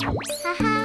Haha.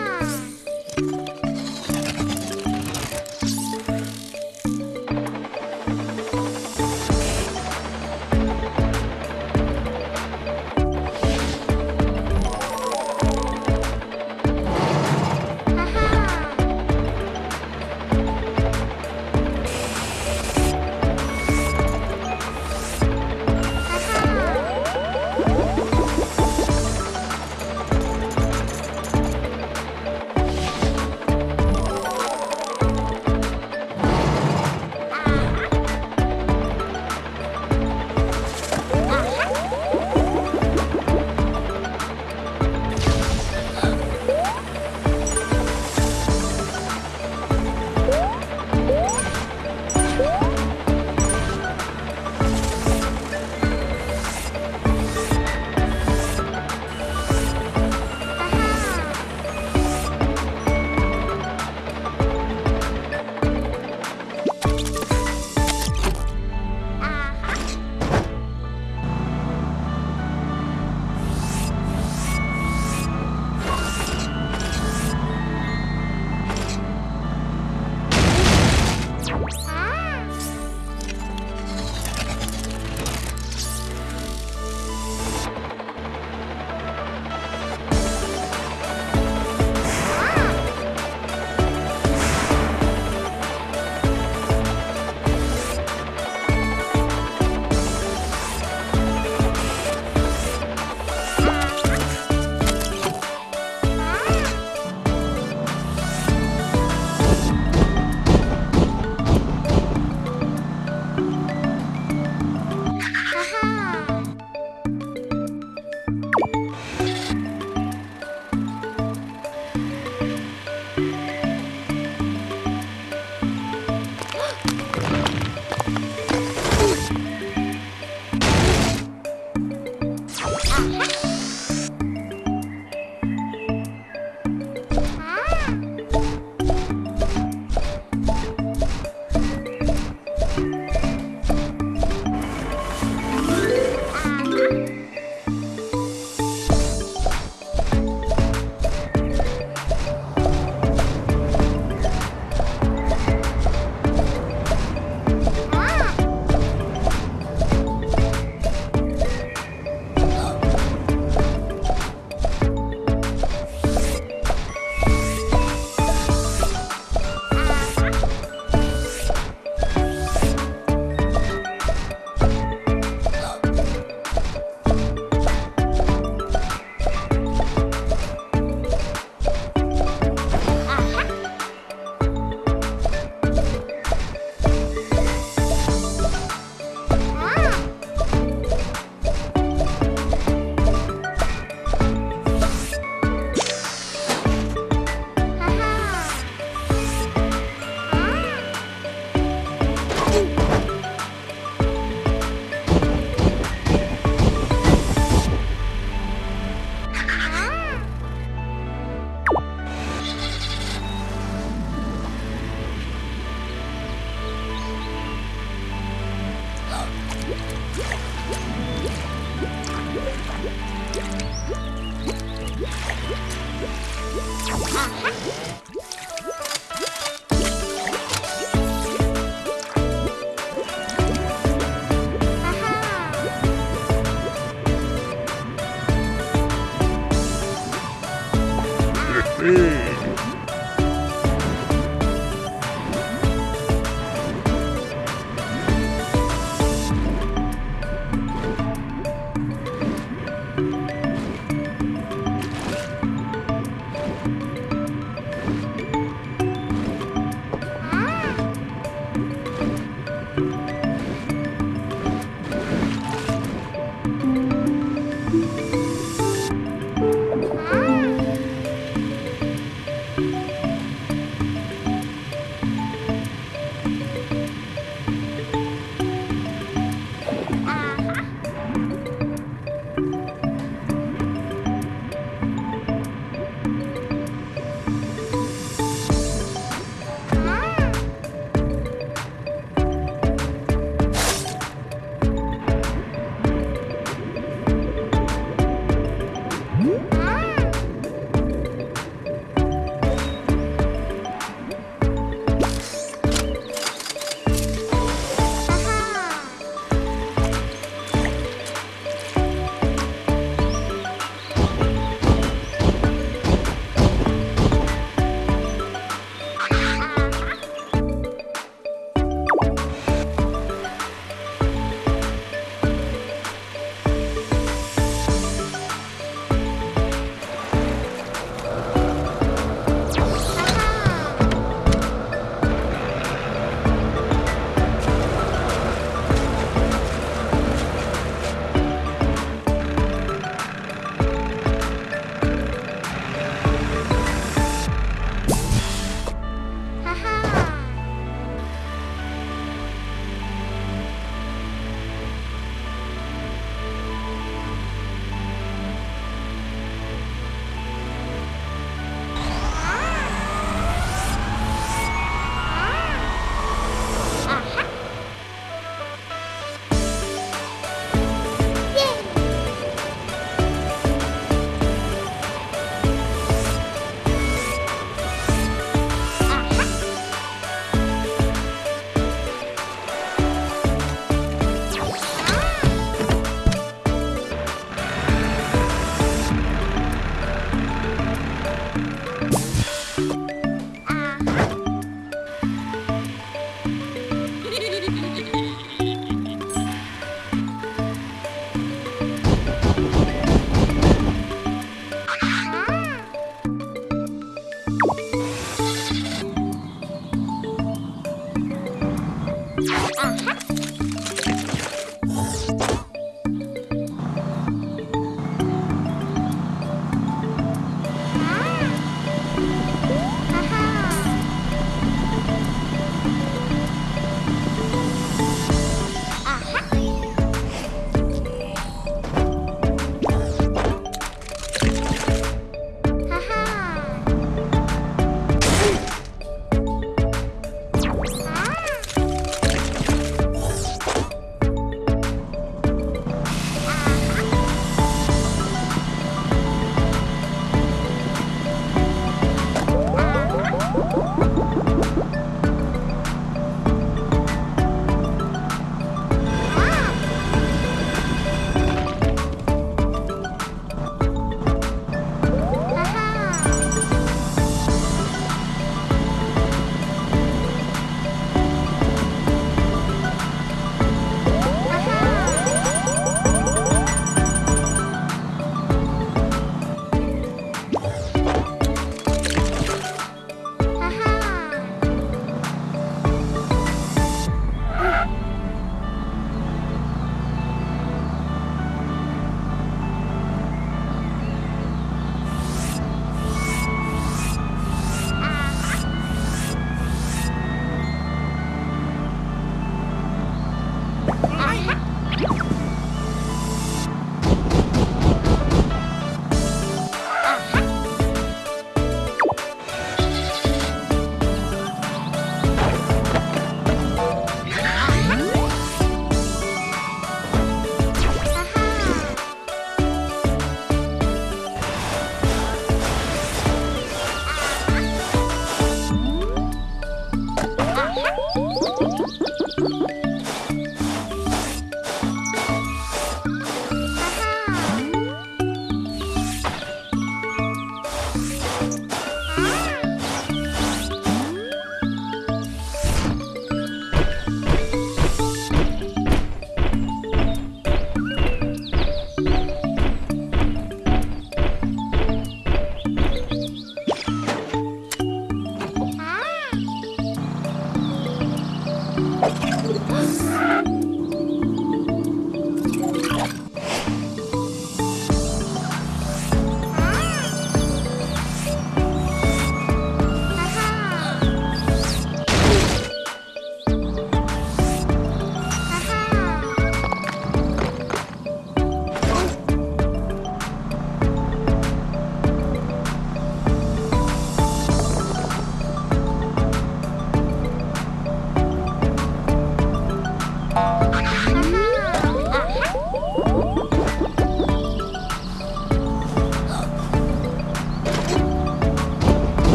아,